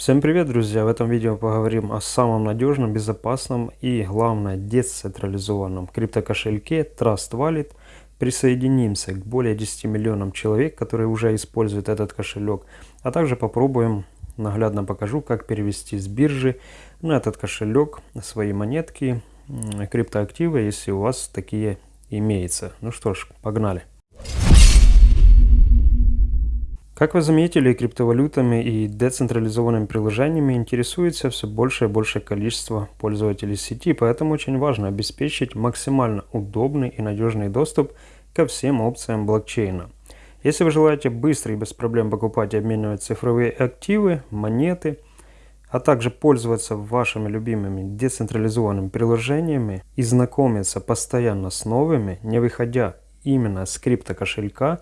Всем привет, друзья! В этом видео поговорим о самом надежном, безопасном и, главное, децентрализованном криптокошельке Trust Wallet. Присоединимся к более 10 миллионам человек, которые уже используют этот кошелек, а также попробуем, наглядно покажу, как перевести с биржи на этот кошелек свои монетки, криптоактивы, если у вас такие имеются. Ну что ж, погнали! Как вы заметили, криптовалютами и децентрализованными приложениями интересуется все больше и большее количество пользователей сети, поэтому очень важно обеспечить максимально удобный и надежный доступ ко всем опциям блокчейна. Если вы желаете быстро и без проблем покупать и обменивать цифровые активы, монеты, а также пользоваться вашими любимыми децентрализованными приложениями и знакомиться постоянно с новыми, не выходя именно с криптокошелька,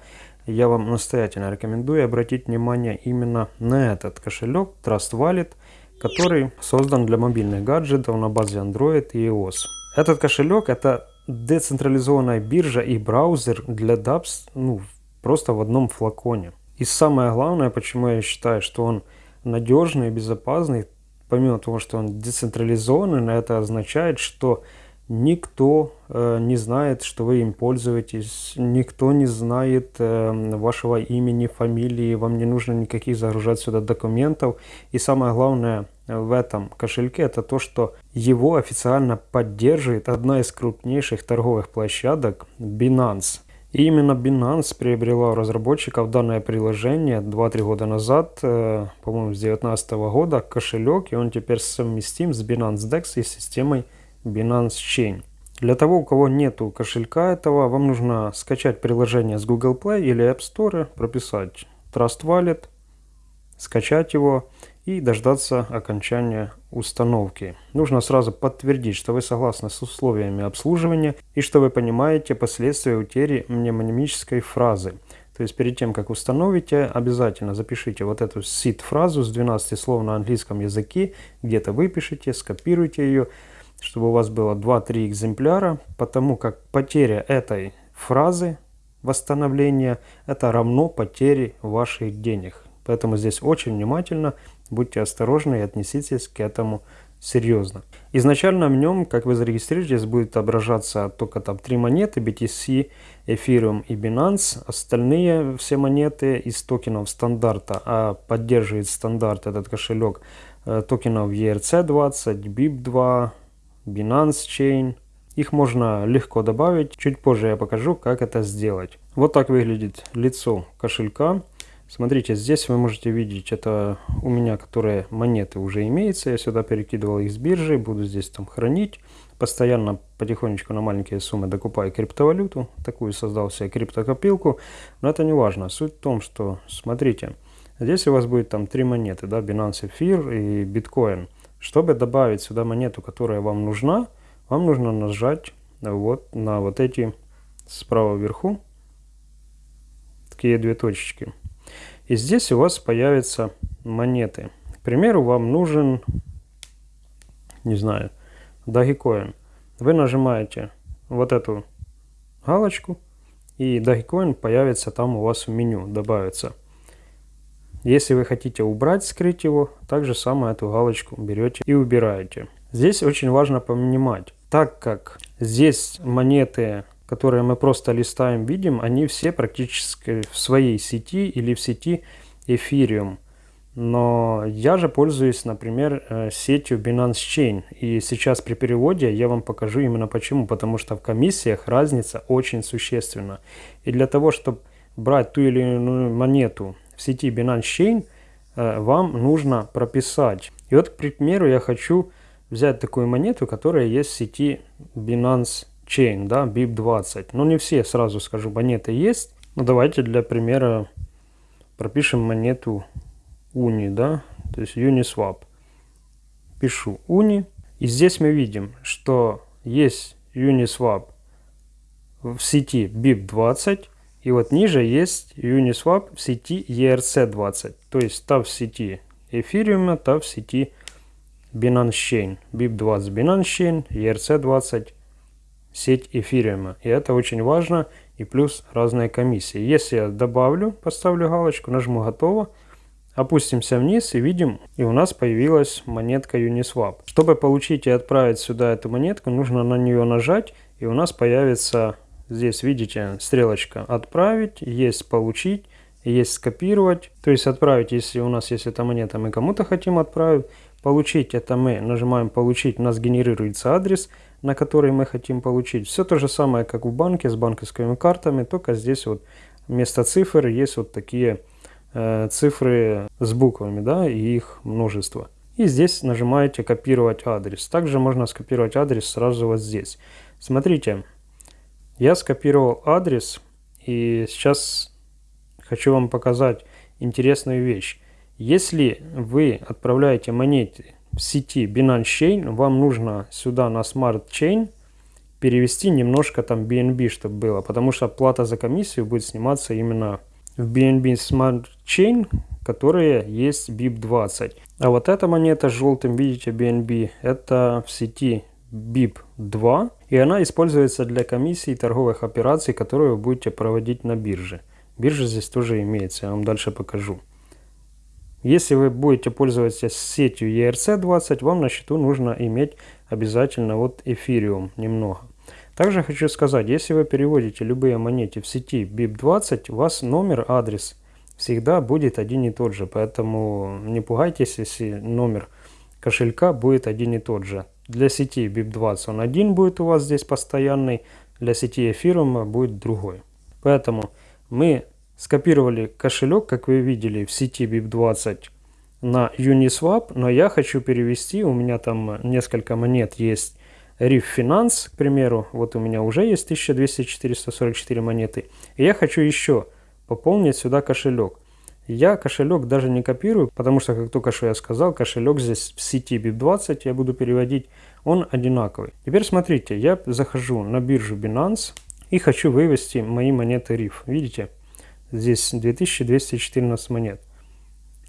я вам настоятельно рекомендую обратить внимание именно на этот кошелек Trust Wallet, который создан для мобильных гаджетов на базе Android и iOS. Этот кошелек это децентрализованная биржа и браузер для dApps ну, просто в одном флаконе. И самое главное, почему я считаю, что он надежный и безопасный, помимо того, что он децентрализованный, это означает, что Никто э, не знает, что вы им пользуетесь, никто не знает э, вашего имени, фамилии, вам не нужно никаких загружать сюда документов. И самое главное в этом кошельке это то, что его официально поддерживает одна из крупнейших торговых площадок Binance. И именно Binance приобрела у разработчиков данное приложение 2-3 года назад, э, по-моему, с 2019 года, кошелек, и он теперь совместим с Binance DEX и системой Binance Chain. Для того, у кого нету кошелька этого, вам нужно скачать приложение с Google Play или App Store, прописать Trust Wallet, скачать его и дождаться окончания установки. Нужно сразу подтвердить, что вы согласны с условиями обслуживания и что вы понимаете последствия утери мнемонимической фразы. То есть перед тем, как установите, обязательно запишите вот эту сид-фразу с 12 слов на английском языке, где-то выпишите, скопируйте ее, чтобы у вас было 2-3 экземпляра, потому как потеря этой фразы восстановления это равно потере ваших денег. Поэтому здесь очень внимательно, будьте осторожны и отнеситесь к этому серьезно. Изначально в нем, как вы зарегистрируетесь, будет отображаться только там три монеты, BTC, Ethereum и Binance. Остальные все монеты из токенов стандарта, а поддерживает стандарт этот кошелек э, токенов ERC20, BIP2, Binance Chain. Их можно легко добавить. Чуть позже я покажу, как это сделать. Вот так выглядит лицо кошелька. Смотрите, здесь вы можете видеть, это у меня, которые монеты уже имеются. Я сюда перекидывал их с биржи, буду здесь там хранить. Постоянно потихонечку на маленькие суммы докупаю криптовалюту. Такую создал себе криптокопилку. Но это не важно. Суть в том, что, смотрите, здесь у вас будет там три монеты, да, Binance Ethereum и Bitcoin. Чтобы добавить сюда монету, которая вам нужна, вам нужно нажать вот на вот эти справа вверху такие две точечки. И здесь у вас появятся монеты. К примеру, вам нужен, не знаю, Dogecoin. Вы нажимаете вот эту галочку, и Dogecoin появится там у вас в меню, добавится. Если вы хотите убрать, скрыть его, также самое эту галочку берете и убираете. Здесь очень важно понимать, так как здесь монеты, которые мы просто листаем, видим, они все практически в своей сети или в сети Ethereum. Но я же пользуюсь, например, э, сетью Binance Chain. И сейчас при переводе я вам покажу именно почему. Потому что в комиссиях разница очень существенна. И для того, чтобы брать ту или иную монету в сети Binance Chain э, вам нужно прописать. И вот, к примеру, я хочу взять такую монету, которая есть в сети Binance Chain, да, BIP20. Но не все, сразу скажу, монеты есть. Ну, давайте для примера пропишем монету Uni, да, то есть Uniswap. Пишу Uni. И здесь мы видим, что есть Uniswap в сети BIP20, и вот ниже есть Uniswap в сети ERC20. То есть та в сети Ethereum, та в сети Binance Chain. BIP20 Binance Chain, ERC20 сеть Ethereum. И это очень важно. И плюс разные комиссии. Если я добавлю, поставлю галочку, нажму готово, Опустимся вниз и видим, и у нас появилась монетка Uniswap. Чтобы получить и отправить сюда эту монетку, нужно на нее нажать, и у нас появится здесь, видите, стрелочка «Отправить», есть «Получить», есть «Скопировать». То есть отправить, если у нас есть эта монета, мы кому-то хотим отправить. Получить, это мы нажимаем «Получить», у нас генерируется адрес, на который мы хотим получить. Все то же самое, как в банке с банковскими картами, только здесь вот вместо цифр есть вот такие Э, цифры с буквами, да, и их множество. И здесь нажимаете «Копировать адрес». Также можно скопировать адрес сразу вот здесь. Смотрите, я скопировал адрес, и сейчас хочу вам показать интересную вещь. Если вы отправляете монеты в сети Binance Chain, вам нужно сюда на Smart Chain перевести немножко там BNB, чтобы было, потому что плата за комиссию будет сниматься именно в BNB Smart Chain, которые есть BIP20. А вот эта монета с желтым, видите, BNB, это в сети BIP2, и она используется для комиссий торговых операций, которые вы будете проводить на бирже. Биржа здесь тоже имеется, я вам дальше покажу. Если вы будете пользоваться сетью ERC20, вам на счету нужно иметь обязательно вот эфириум немного. Также хочу сказать, если вы переводите любые монеты в сети BIP20, у вас номер, адрес всегда будет один и тот же. Поэтому не пугайтесь, если номер кошелька будет один и тот же. Для сети BIP20 он один будет у вас здесь постоянный, для сети Ethereum будет другой. Поэтому мы скопировали кошелек, как вы видели, в сети BIP20 на Uniswap, но я хочу перевести, у меня там несколько монет есть Риф Finance, к примеру, вот у меня уже есть 1200-444 монеты. И я хочу еще пополнить сюда кошелек. Я кошелек даже не копирую, потому что, как только что я сказал, кошелек здесь в сети BIP20 я буду переводить, он одинаковый. Теперь смотрите, я захожу на биржу Binance и хочу вывести мои монеты RIF. Видите, здесь 2214 монет.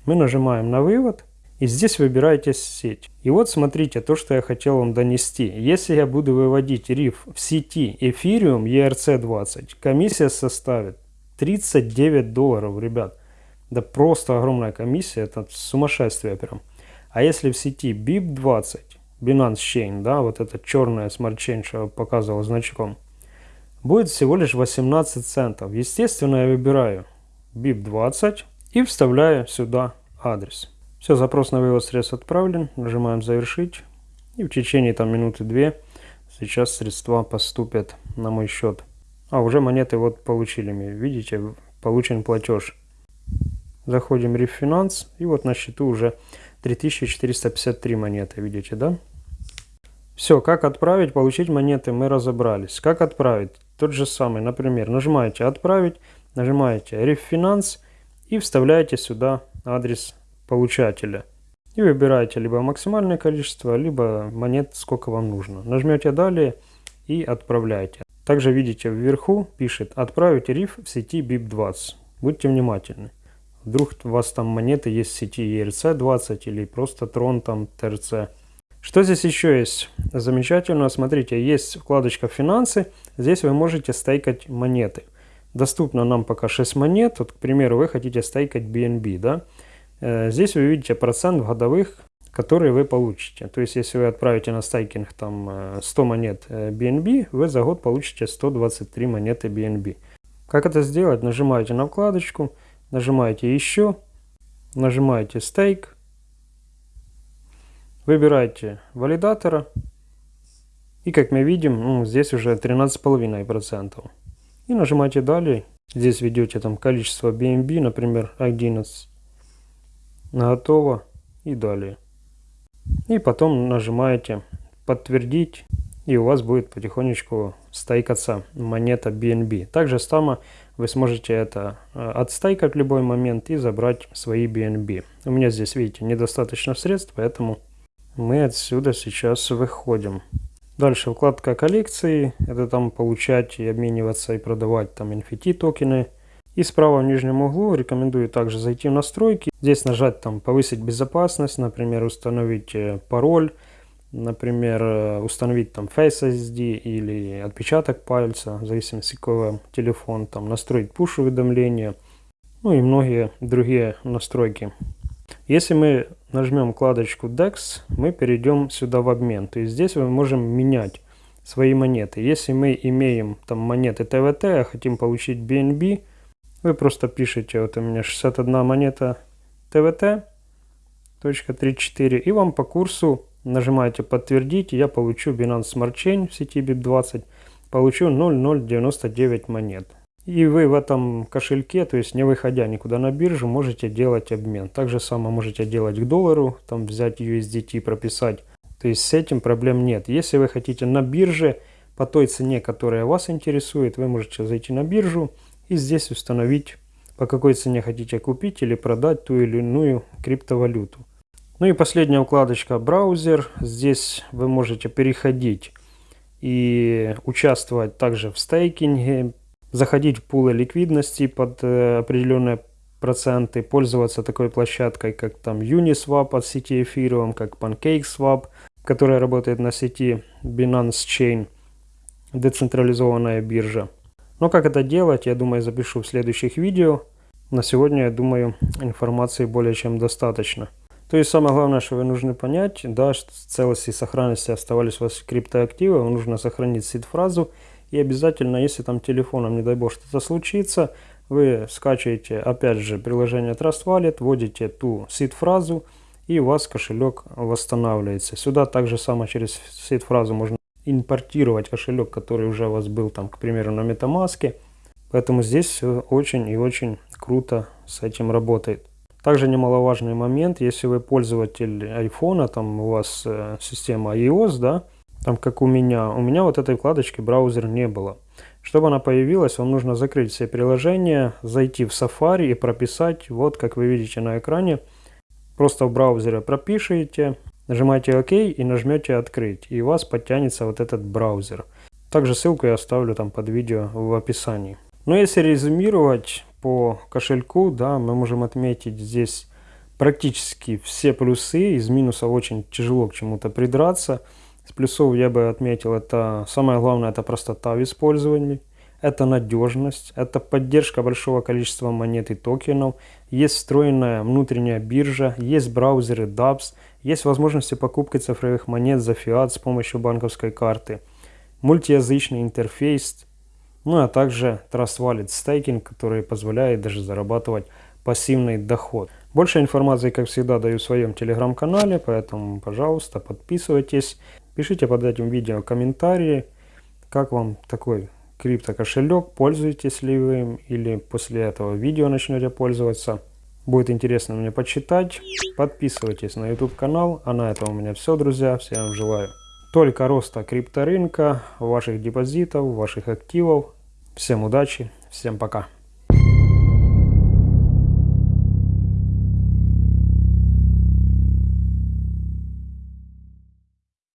Мы нажимаем на вывод, и здесь выбираете сеть. И вот смотрите, то, что я хотел вам донести. Если я буду выводить риф в сети Ethereum ERC20, комиссия составит 39 долларов, ребят. Да просто огромная комиссия, это сумасшествие прям. А если в сети BIP20, Binance Chain, да, вот эта черная Chain, что я показывал значком, будет всего лишь 18 центов. Естественно, я выбираю BIP20 и вставляю сюда адрес. Все, запрос на вывод средств отправлен. Нажимаем «Завершить». И в течение там минуты-две сейчас средства поступят на мой счет. А, уже монеты вот получили. Видите, получен платеж. Заходим в рефинанс. И вот на счету уже 3453 монеты. Видите, да? Все, как отправить, получить монеты мы разобрались. Как отправить? Тот же самый, например, нажимаете «Отправить», нажимаете «Рефинанс» и вставляете сюда адрес получателя. И выбираете либо максимальное количество, либо монет, сколько вам нужно. Нажмете «Далее» и отправляйте. Также видите вверху пишет «Отправить риф в сети BIP20». Будьте внимательны. Вдруг у вас там монеты есть в сети ERC20 или просто Tron там TRC. Что здесь еще есть? Замечательно, смотрите, есть вкладочка «Финансы». Здесь вы можете стейкать монеты. Доступно нам пока 6 монет. Вот, к примеру, вы хотите стейкать BNB, да? Э, здесь вы видите процент годовых, которые вы получите. То есть, если вы отправите на стейкинг там 100 э, монет BNB, э, вы за год получите 123 монеты BNB. Как это сделать? Нажимаете на вкладочку, нажимаете «Еще», нажимаете «Стейк», выбираете валидатора, и как мы видим, ну, здесь уже 13,5%. И нажимаете «Далее». Здесь ведете там количество BNB, например, 11 готово и далее. И потом нажимаете подтвердить и у вас будет потихонечку стейкаться монета BNB. Также само вы сможете это э, отстейкать в любой момент и забрать свои BNB. У меня здесь, видите, недостаточно средств, поэтому мы отсюда сейчас выходим. Дальше вкладка коллекции. Это там получать и обмениваться и продавать там NFT токены. И справа в нижнем углу рекомендую также зайти в настройки. Здесь нажать там повысить безопасность, например, установить э, пароль, например, э, установить там Face ID или отпечаток пальца, в зависимости какой телефон, там настроить пуш уведомления, ну и многие другие настройки. Если мы нажмем вкладочку DEX, мы перейдем сюда в обмен. То есть здесь мы можем менять свои монеты. Если мы имеем там монеты ТВТ, а хотим получить BNB, вы просто пишете, вот у меня 61 монета ТВТ, точка 34, и вам по курсу нажимаете подтвердить, и я получу Binance Smart Chain в сети BIP20, получу 0,099 монет. И вы в этом кошельке, то есть не выходя никуда на биржу, можете делать обмен. Также само можете делать к доллару, там взять USDT, прописать. То есть с этим проблем нет. Если вы хотите на бирже, по той цене, которая вас интересует, вы можете зайти на биржу и здесь установить, по какой цене хотите купить или продать ту или иную криптовалюту. Ну и последняя вкладочка браузер. Здесь вы можете переходить и участвовать также в стейкинге, заходить в пулы ликвидности под э, определенные проценты, пользоваться такой площадкой, как там Uniswap от сети Ethereum, как PancakeSwap, которая работает на сети Binance Chain, децентрализованная биржа. Но как это делать, я думаю, запишу в следующих видео. На сегодня, я думаю, информации более чем достаточно. То есть самое главное, что вы нужны понять, да, что целости и сохранности оставались у вас криптоактивы, вам нужно сохранить сид-фразу. И обязательно, если там телефоном, не дай бог, что-то случится, вы скачиваете, опять же, приложение Trust Wallet, вводите ту сид-фразу, и у вас кошелек восстанавливается. Сюда также само через сид-фразу можно импортировать кошелек, который уже у вас был, там, к примеру, на MetaMask. Поэтому здесь все очень и очень круто с этим работает. Также немаловажный момент, если вы пользователь iPhone, там у вас э, система iOS, да, там как у меня, у меня вот этой вкладочки браузер не было. Чтобы она появилась, вам нужно закрыть все приложения, зайти в Safari и прописать, вот как вы видите на экране, просто в браузере пропишите, нажимаете ОК и нажмете открыть, и у вас подтянется вот этот браузер. Также ссылку я оставлю там под видео в описании. Но если резюмировать, по кошельку, да, мы можем отметить здесь практически все плюсы. Из минусов очень тяжело к чему-то придраться. С плюсов я бы отметил, это самое главное, это простота в использовании. Это надежность, это поддержка большого количества монет и токенов, есть встроенная внутренняя биржа, есть браузеры DApps, есть возможности покупки цифровых монет за фиат с помощью банковской карты, мультиязычный интерфейс, ну а также Trust Wallet Staking, который позволяет даже зарабатывать пассивный доход. Больше информации, как всегда, даю в своем телеграм-канале, поэтому, пожалуйста, подписывайтесь. Пишите под этим видео комментарии, как вам такой крипто-кошелек, пользуетесь ли вы им, или после этого видео начнете пользоваться. Будет интересно мне почитать. Подписывайтесь на YouTube канал. А на этом у меня все, друзья. Всем желаю только роста крипторынка, ваших депозитов, ваших активов. Всем удачи, всем пока.